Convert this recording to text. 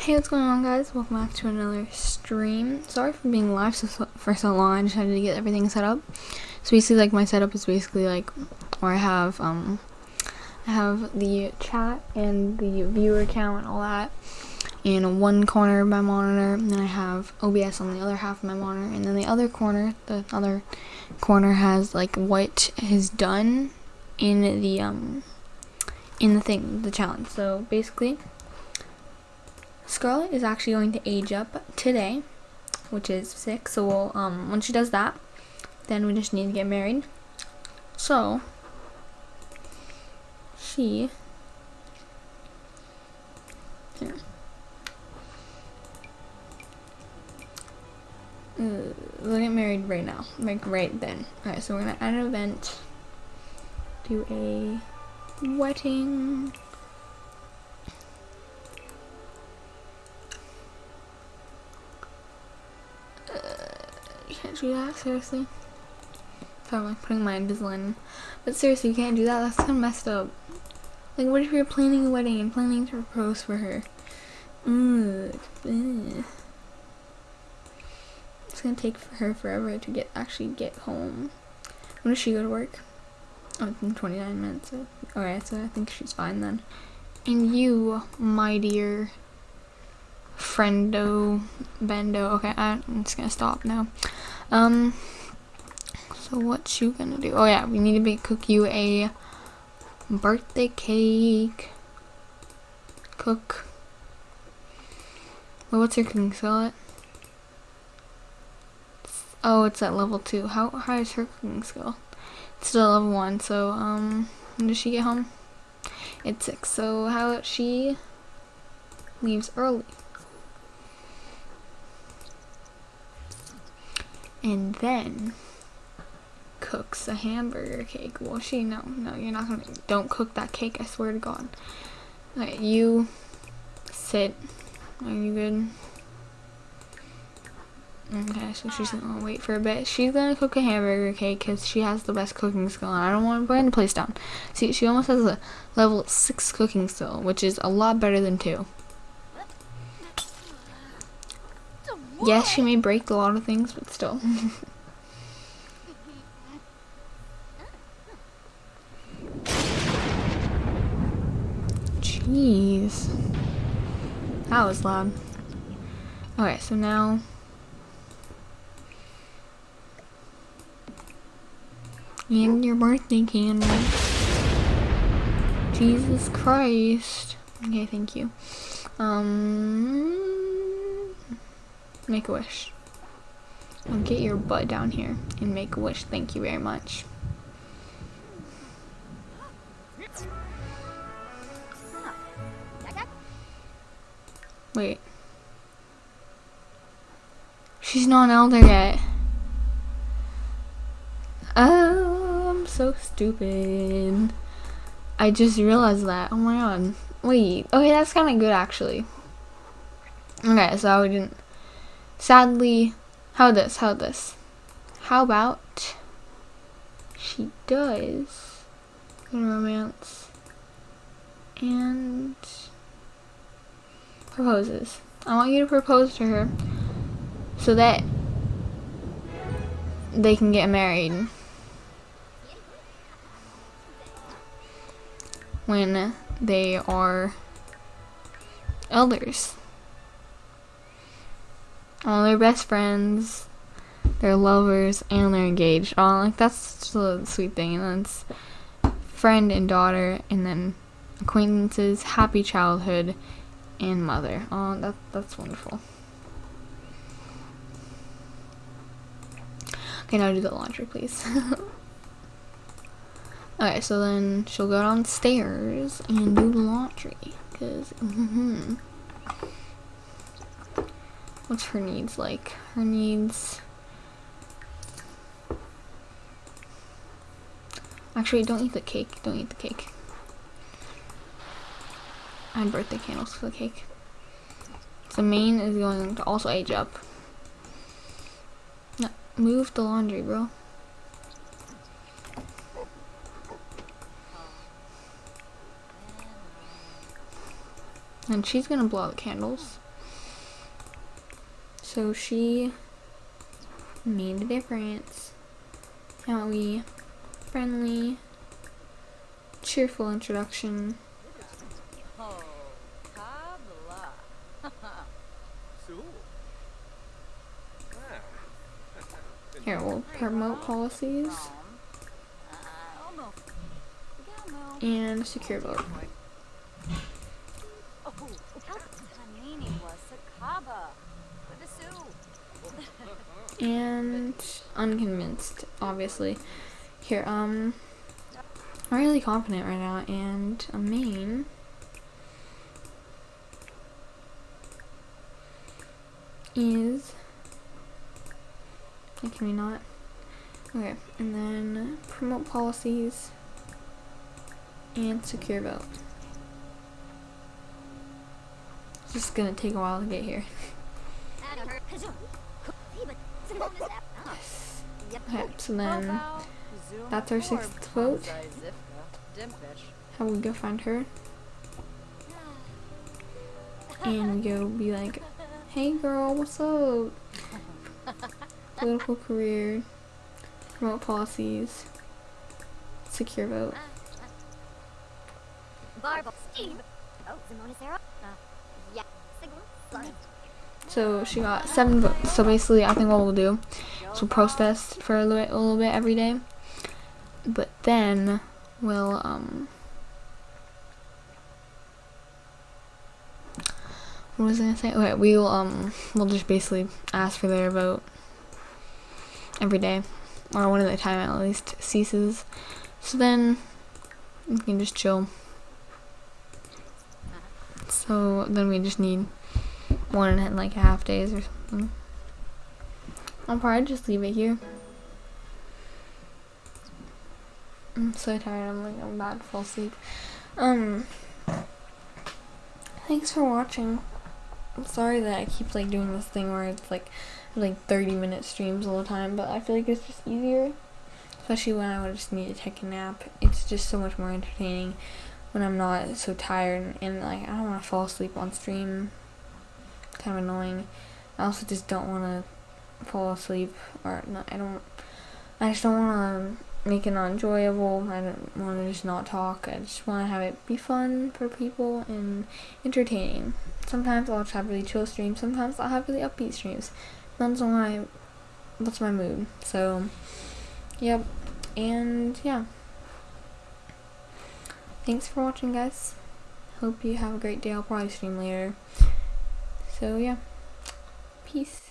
Hey, what's going on, guys? Welcome back to another stream. Sorry for being live so, for so long. I just had to get everything set up. So basically, like my setup is basically like where I have um I have the chat and the viewer count and all that in one corner of my monitor, and then I have OBS on the other half of my monitor, and then the other corner, the other corner has like what is done in the um in the thing, the challenge. So basically. Scarlett is actually going to age up today, which is six. So we'll, um, when she does that, then we just need to get married. So she here. Uh, we'll get married right now, like right then. Alright, so we're gonna add an event, do a wedding. Can't do that, seriously. So I'm like putting my Invisalign But seriously, you can't do that. That's kind of messed up. Like, what if you're planning a wedding and planning to propose for her? It's gonna take for her forever to get actually get home. When does she go to work? Oh, in 29 minutes. So. Alright, so I think she's fine then. And you, my dear friendo bendo okay i'm just gonna stop now. Um so what you gonna do? Oh yeah we need to make cook you a birthday cake. Cook. Well, what's your cooking skill at oh it's at level two. How high is her cooking skill? It's still level one so um when does she get home? It's six so how about she leaves early and then cooks a hamburger cake. Well, she no, no, you're not gonna. Don't cook that cake. I swear to God. Alright, you sit. Are you good? Okay, so she's gonna wait for a bit. She's gonna cook a hamburger cake because she has the best cooking skill. And I don't want to burn the place down. See, she almost has a level six cooking skill, which is a lot better than two. Yes, she may break a lot of things, but still. Jeez. That was loud. Okay, so now... And your birthday candle. Jesus Christ. Okay, thank you. Um... Make a wish. I'll get your butt down here and make a wish. Thank you very much. Wait. She's not an elder yet. Oh, I'm so stupid. I just realized that. Oh my god. Wait. Okay, that's kind of good actually. Okay, so we didn't Sadly, how this, how this. How about she does romance and proposes. I want you to propose to her so that they can get married when they are elders all their best friends, they're lovers, and they're engaged. Oh, like that's a sweet thing. And then it's friend and daughter, and then acquaintances, happy childhood, and mother. Oh, that that's wonderful. Okay, now do the laundry, please. okay, so then she'll go downstairs and do the laundry, cause. Mm -hmm. What's her needs like? Her needs... Actually, don't eat the cake. Don't eat the cake. I had birthday candles for the cake. The main is going to also age up. No, move the laundry, bro. And she's gonna blow out the candles. So she made a difference. We friendly, cheerful introduction. Here, we'll promote policies and secure vote. Oh, Tanini was a kaba. With a Sue. and unconvinced, obviously. Here, um, I'm really confident right now, and a main is. Can we not? Okay, and then promote policies and secure vote. It's just gonna take a while to get here. Okay, so then that's our sixth vote. How we go find her and we go be like, "Hey girl, what's up?" Political career, promote policies, secure vote. Barb, Steve. Oh, Simone Sarah. Uh, yeah. Signal. So she got seven votes. So basically, I think what we'll do is we'll protest for a little, bit, a little bit every day, but then we'll um. What was I gonna say? Okay, we'll um we'll just basically ask for their vote every day, or one when the time at least ceases. So then we can just chill. So then we just need one and like half days or something. I'll probably just leave it here. I'm so tired. I'm like I'm about to fall asleep. Um. Thanks for watching. I'm sorry that I keep like doing this thing where it's like like 30 minute streams all the time, but I feel like it's just easier. Especially when I would just need to take a nap. It's just so much more entertaining when I'm not so tired and, and like I don't want to fall asleep on stream. Kind of annoying. I also just don't want to fall asleep or not, I don't. I just don't want to make it not enjoyable. I don't want to just not talk. I just want to have it be fun for people and entertaining. Sometimes I'll just have really chill streams. Sometimes I'll have really upbeat streams. On my what's my mood. So, yep. And yeah. Thanks for watching, guys. Hope you have a great day. I'll probably stream later. So yeah. Peace.